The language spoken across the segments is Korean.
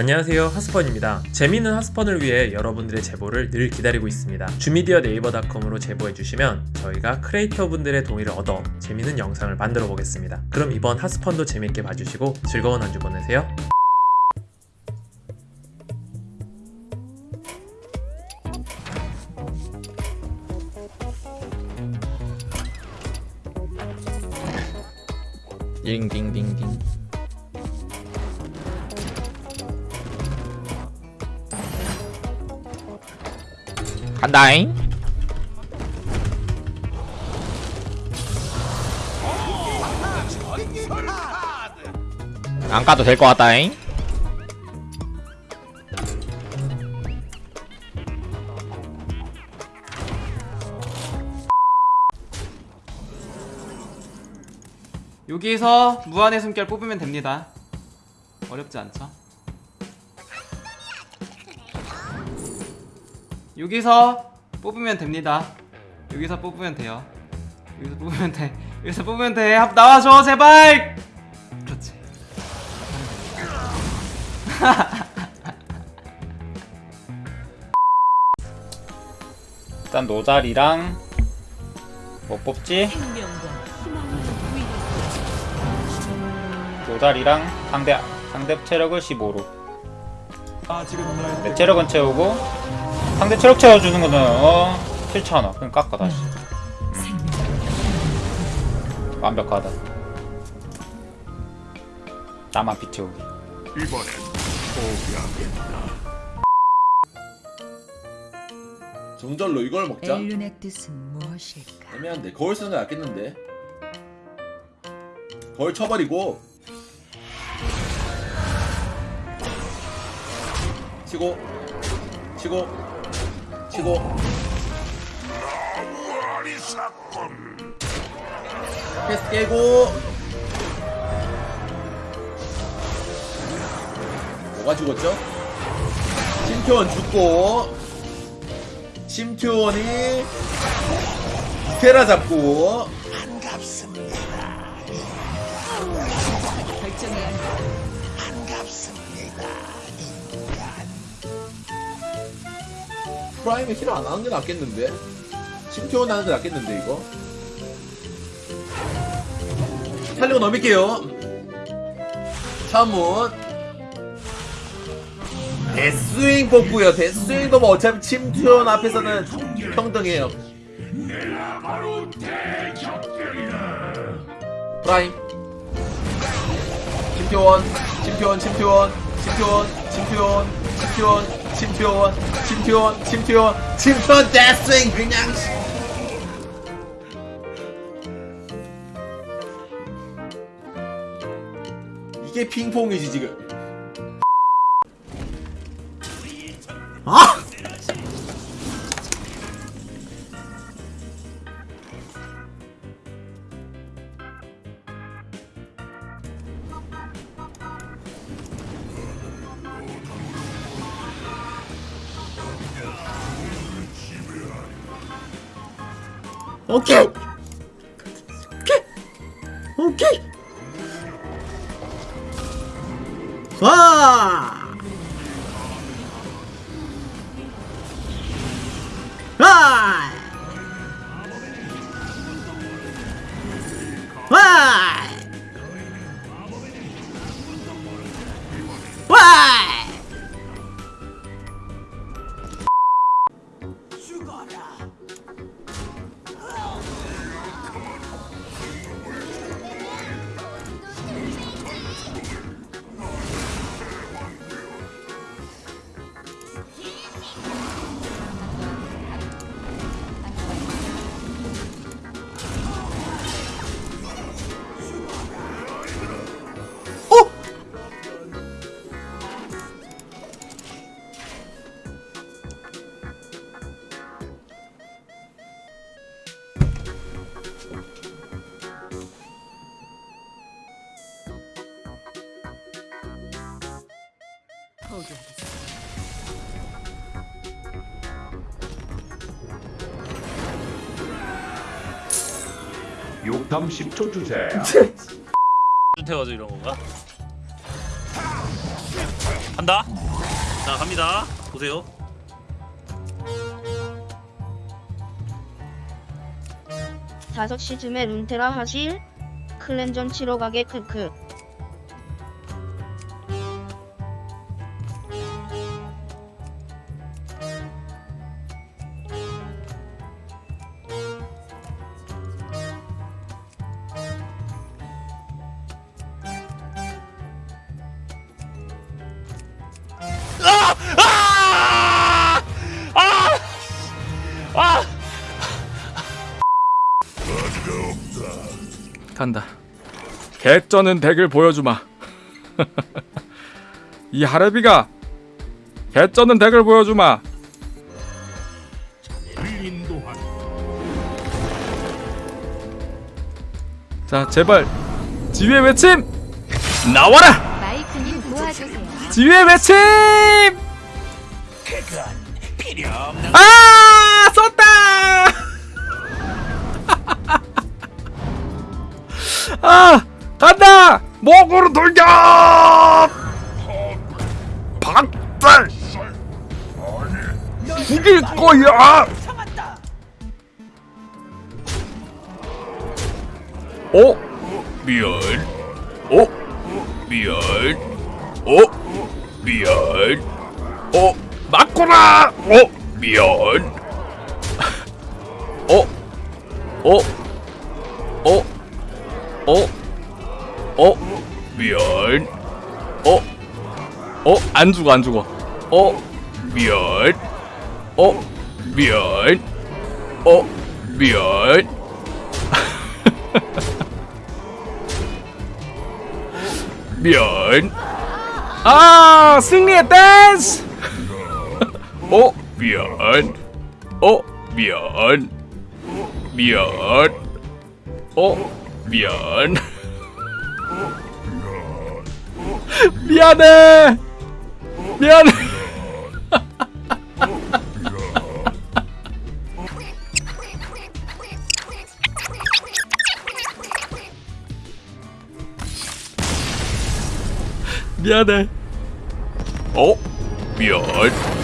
안녕하세요. 하스펀입니다. 재미있는 하스펀을 위해 여러분들의 제보를 늘 기다리고 있습니다. 주미디어 네이버닷컴으로 제보해주시면 저희가 크리에이터 분들의 동의를 얻어 재미있는 영상을 만들어 보겠습니다. 그럼 이번 하스펀도 재밌게 봐주시고 즐거운 한 주 보내세요. 딩딩딩딩 간다잉. 안 가도 될 것 같다잉. 여기서 무한의 숨결 뽑으면 됩니다. 어렵지 않죠? 여기서 뽑으면 됩니다. 여기서 뽑으면 돼요. 여기서 뽑으면 돼. 여기서 뽑으면 돼. 합- 나와줘 제발! 그렇지. 일단 노잘이랑 뭐 뽑지? 노잘이랑 상대 상대 체력을 15로. 내 체력은 채우고 상대 체력 채워주는 거는 어? 7,000원 그럼 깎아 다시. 음. 완벽하다. 나만 피 채우기. 정절로 이걸 먹자. 엘룬의 뜻은 무엇일까? 애매한데 거울 쓰는 게 낫겠는데. 거울 쳐버리고. 치고. 치고 치고. 패스 깨고. 뭐가 죽었죠? 심표원 죽고. 심표원이 테라 잡고. 결정해야 프라임에 힐을 안 하는 게 낫겠는데? 심표원 하는 게 낫겠는데 이거? 살리고 넘길게요. 차문. 데스윙 뽑고요. 데스윙도 뭐 어차피 침투원 앞에서는 평등해요. 프라임. 침표원 침표원 침표원 침표원 침표원 침표원 침표원 침표원 침표원 침표원 데스윙 그냥. 이게 핑퐁이지 지금 Okay. 욕담 10초 주세요. 태워줘 이런 건가? 간다. 자 갑니다. 보세요. 다섯 시쯤에 룬테라 하실? 클랜전 치러 가게 크크. 간다. 개쩌는 덱을 보여주마. 이 하레비가 개쩌는 덱을 보여주마. 자, 제발 지휘의 외침 나와라. 지휘의 외침. 아, 아 간다! 목으로 돌격! 박살! 죽일 거야! 어? 미안. 어? 미안. 어? 미안. 어? 맞거라 어? 미안. 어? 어? 어? 어? 어? 미안. 어? 어? 안 죽어, 안 죽어. 어? 미안. 어? 미안. 어? 미안. 미안. 아, 승리의 댄스! 어? 미안. 어? 미안. 미안. 어? 미안. 미안해. 미안해. 미안해. 어? 미안.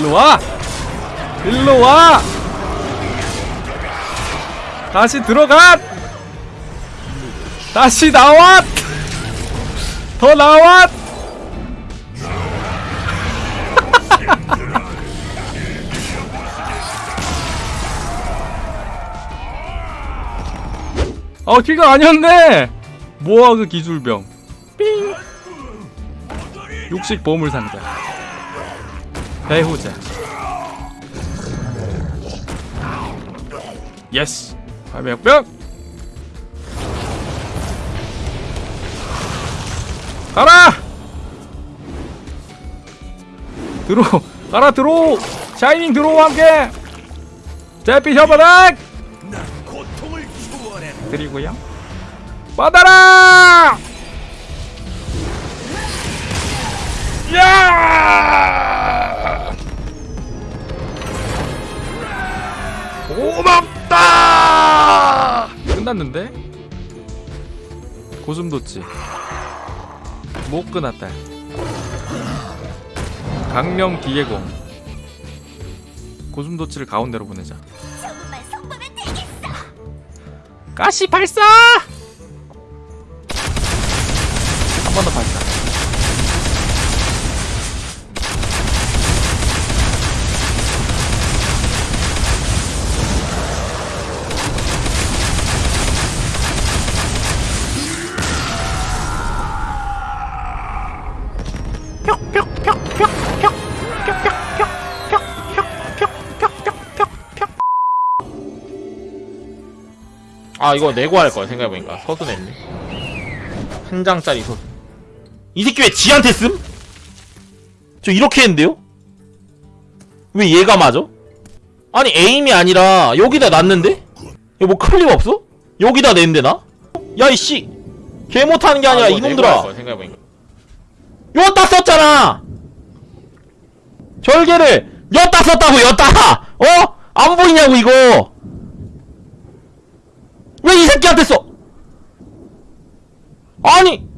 일로 와! 일로 와! 다시 들어가! 다시 나와! 더 나와! 어, 키가 아니었네! 모아그 기술병. 삥! 육식 보물 상자. 배후자. 예스. 발명병. 가라. 들어. 가라 들어. 샤이닝 들어와 함께. 제피 혀바닥. 그리고요. 받아라. 야! 끝났는데? 고슴도치 못 끝났다. 강령 기계공. 고슴도치를 가운데로 보내자. 가시 발사! 아 이거 내고 할 거야 생각해보니까 서수 냈네 한 장짜리 서수 이 새끼 왜 지한테 씀? 저 이렇게 했는데요? 왜 얘가 맞아? 아니 에임이 아니라 여기다 놨는데? 이거 뭐 클립 없어? 여기다 냈는데 나? 야 이씨 개 못하는 게 아니라 이놈들아 여따 썼잖아 절개를 여따 썼다고 여따 어? 안 보이냐고 이거 왜 이 새끼한테 써? 아니